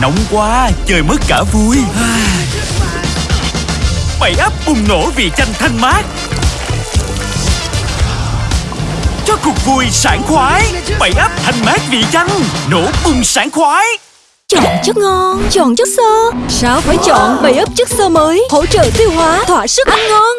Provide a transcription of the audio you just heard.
Nóng quá, chơi mất cả vui. Bảy ấp bùng nổ vì chanh thanh mát. Cho cuộc vui sảng khoái Bảy ấp thanh mát vì chanh Nổ bùng sảng khoái. Chọn chất ngon, chọn chất xơ. Sao phải chọn bảy ấp chất xơ mới Hỗ trợ tiêu hóa, thỏa sức ăn ngon?